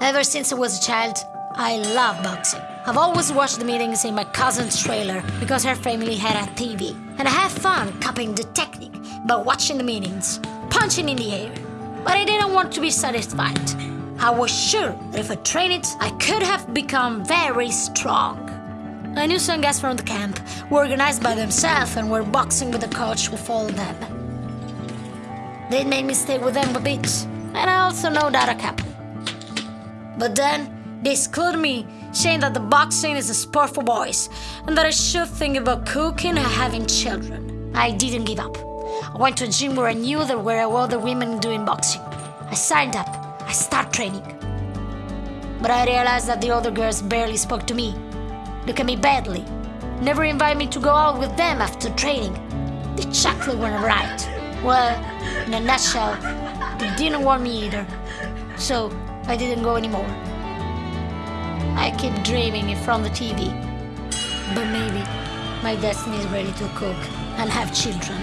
Ever since I was a child, I love boxing. I've always watched the meetings in my cousin's trailer because her family had a TV. And I have fun copying the technique by watching the meetings, punching in the air. But I didn't want to be satisfied. I was sure that if I trained it, I could have become very strong. I knew some guys from the camp who organized by themselves and were boxing with a coach who followed them. They made me stay with them a bit, and I also know that a couple. But then they excluded me, saying that the boxing is a sport for boys and that I should think about cooking and having children. I didn't give up. I went to a gym where I knew there were other women doing boxing. I signed up. I started training. But I realized that the other girls barely spoke to me, look at me badly, never invite me to go out with them after training. The chocolate weren't right. Well, in a nutshell, they didn't want me either. So I didn't go anymore. I keep dreaming in front of the TV. But maybe my destiny is ready to cook and have children.